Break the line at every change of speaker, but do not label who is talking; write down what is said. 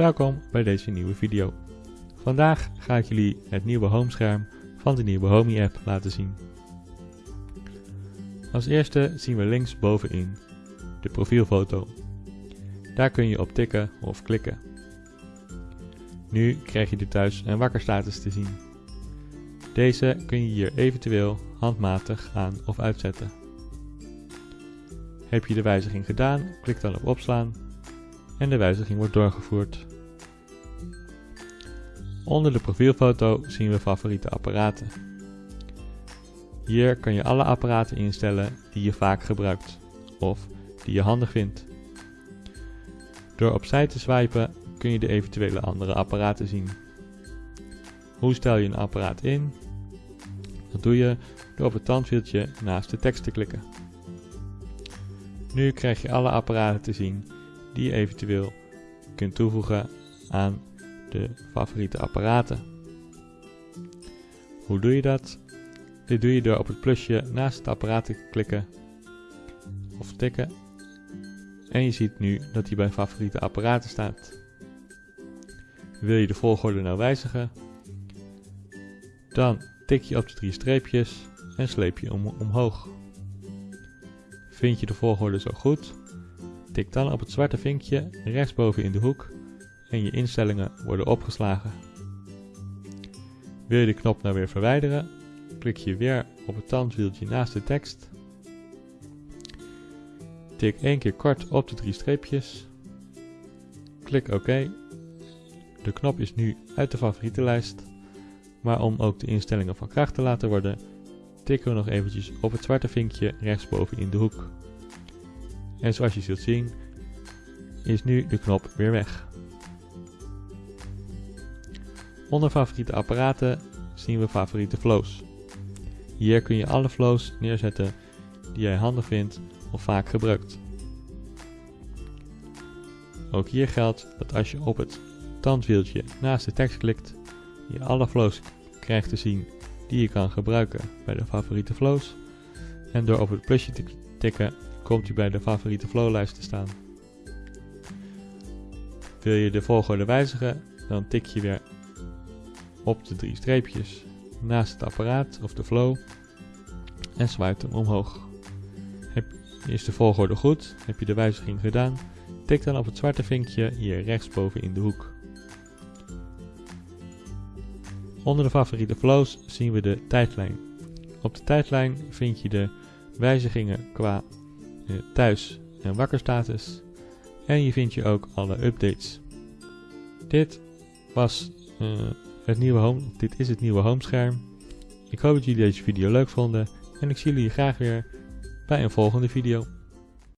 Welkom bij deze nieuwe video. Vandaag ga ik jullie het nieuwe homescherm van de nieuwe Homey app laten zien. Als eerste zien we links bovenin de profielfoto. Daar kun je op tikken of klikken. Nu krijg je de thuis- en wakkerstatus te zien. Deze kun je hier eventueel handmatig aan of uitzetten. Heb je de wijziging gedaan, klik dan op opslaan en de wijziging wordt doorgevoerd. Onder de profielfoto zien we favoriete apparaten. Hier kan je alle apparaten instellen die je vaak gebruikt of die je handig vindt. Door opzij te swipen kun je de eventuele andere apparaten zien. Hoe stel je een apparaat in? Dat doe je door op het tandwieltje naast de tekst te klikken. Nu krijg je alle apparaten te zien die je eventueel kunt toevoegen aan de favoriete apparaten. Hoe doe je dat? Dit doe je door op het plusje naast het apparaat te klikken of tikken en je ziet nu dat hij bij favoriete apparaten staat. Wil je de volgorde nou wijzigen? Dan tik je op de drie streepjes en sleep je om, omhoog. Vind je de volgorde zo goed? Tik dan op het zwarte vinkje rechtsboven in de hoek en je instellingen worden opgeslagen. Wil je de knop nou weer verwijderen? Klik je weer op het tandwieltje naast de tekst. Tik één keer kort op de drie streepjes. Klik OK. De knop is nu uit de favorietenlijst. Maar om ook de instellingen van kracht te laten worden, tikken we nog eventjes op het zwarte vinkje rechtsboven in de hoek. En zoals je zult zien, is nu de knop weer weg. Onder favoriete apparaten zien we favoriete flows. Hier kun je alle flows neerzetten die jij handig vindt of vaak gebruikt. Ook hier geldt dat als je op het tandwieltje naast de tekst klikt, je alle flows krijgt te zien die je kan gebruiken bij de favoriete flows. En door op het plusje te tikken komt u bij de favoriete flowlijst te staan. Wil je de volgorde wijzigen, dan tik je weer op de drie streepjes naast het apparaat of de flow en swipe hem omhoog. Heb, is de volgorde goed? Heb je de wijziging gedaan? Tik dan op het zwarte vinkje hier rechtsboven in de hoek. Onder de favoriete flows zien we de tijdlijn. Op de tijdlijn vind je de wijzigingen qua thuis- en wakkerstatus en je vindt je ook alle updates. Dit was uh, het nieuwe home, dit is het nieuwe homescherm. Ik hoop dat jullie deze video leuk vonden en ik zie jullie graag weer bij een volgende video.